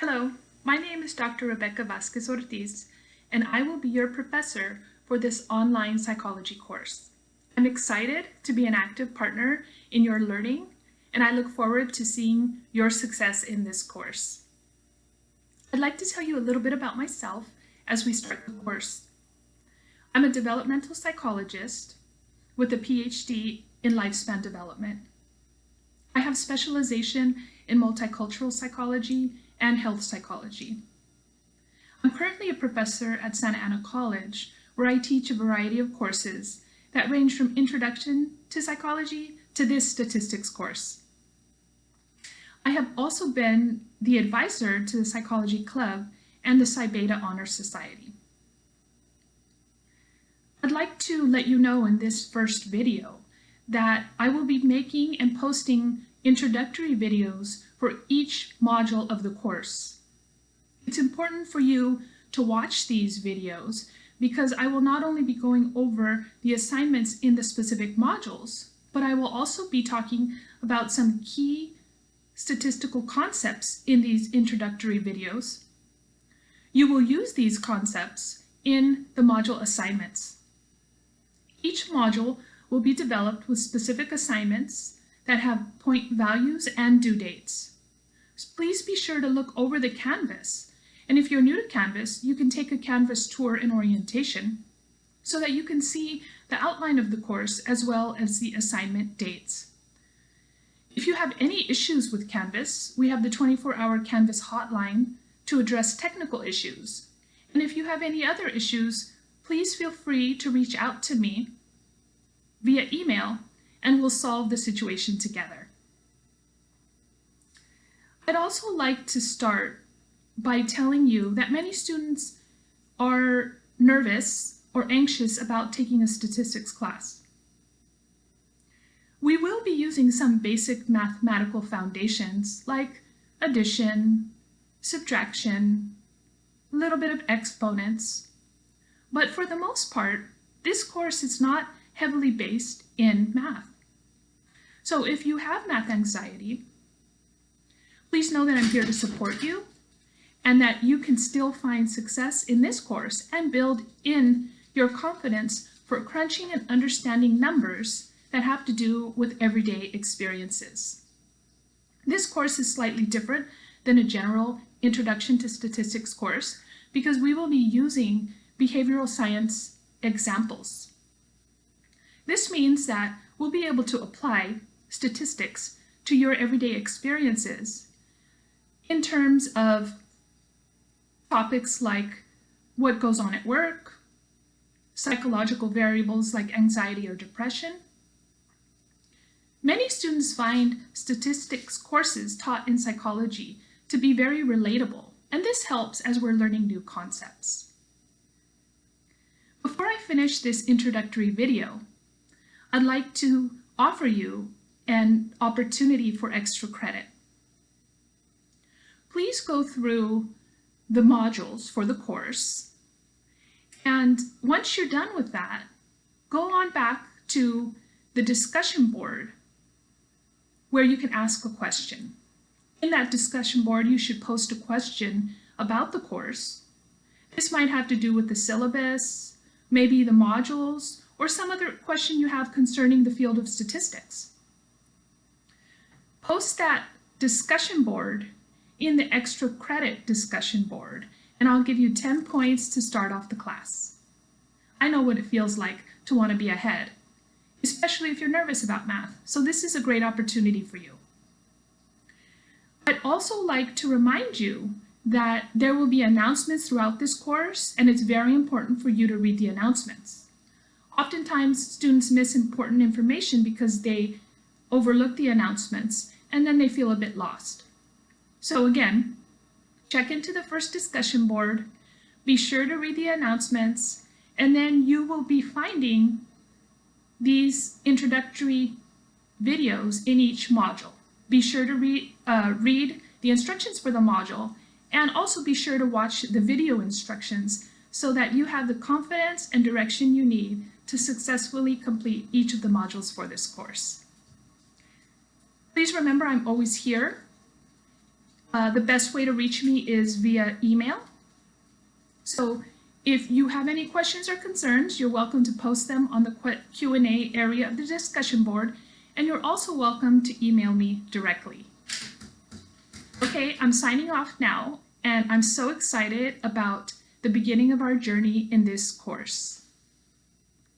Hello, my name is Dr. Rebecca Vasquez Ortiz, and I will be your professor for this online psychology course. I'm excited to be an active partner in your learning, and I look forward to seeing your success in this course. I'd like to tell you a little bit about myself as we start the course. I'm a developmental psychologist with a PhD in lifespan development. I have specialization in multicultural psychology and health psychology. I'm currently a professor at Santa Ana College, where I teach a variety of courses that range from introduction to psychology to this statistics course. I have also been the advisor to the Psychology Club and the Psi Beta Honor Society. I'd like to let you know in this first video that I will be making and posting introductory videos for each module of the course. It's important for you to watch these videos because I will not only be going over the assignments in the specific modules, but I will also be talking about some key statistical concepts in these introductory videos. You will use these concepts in the module assignments. Each module will be developed with specific assignments that have point values and due dates. Please be sure to look over the Canvas. And if you're new to Canvas, you can take a Canvas tour in orientation so that you can see the outline of the course as well as the assignment dates. If you have any issues with Canvas, we have the 24-hour Canvas hotline to address technical issues. And if you have any other issues, please feel free to reach out to me via email and we'll solve the situation together. I'd also like to start by telling you that many students are nervous or anxious about taking a statistics class. We will be using some basic mathematical foundations like addition, subtraction, a little bit of exponents, but for the most part, this course is not heavily based in math. So if you have math anxiety, please know that I'm here to support you and that you can still find success in this course and build in your confidence for crunching and understanding numbers that have to do with everyday experiences. This course is slightly different than a general Introduction to Statistics course because we will be using behavioral science examples. This means that we'll be able to apply statistics to your everyday experiences in terms of topics like what goes on at work, psychological variables like anxiety or depression. Many students find statistics courses taught in psychology to be very relatable, and this helps as we're learning new concepts. Before I finish this introductory video, I'd like to offer you an opportunity for extra credit. Please go through the modules for the course. And once you're done with that, go on back to the discussion board where you can ask a question. In that discussion board, you should post a question about the course. This might have to do with the syllabus, maybe the modules, or some other question you have concerning the field of statistics. Post that discussion board in the extra credit discussion board, and I'll give you 10 points to start off the class. I know what it feels like to want to be ahead, especially if you're nervous about math, so this is a great opportunity for you. I'd also like to remind you that there will be announcements throughout this course, and it's very important for you to read the announcements. Oftentimes, students miss important information because they overlook the announcements, and then they feel a bit lost. So again, check into the first discussion board, be sure to read the announcements, and then you will be finding these introductory videos in each module. Be sure to re uh, read the instructions for the module and also be sure to watch the video instructions so that you have the confidence and direction you need to successfully complete each of the modules for this course. Please remember I'm always here Uh, the best way to reach me is via email. So if you have any questions or concerns, you're welcome to post them on the Q&A area of the discussion board, and you're also welcome to email me directly. Okay, I'm signing off now, and I'm so excited about the beginning of our journey in this course.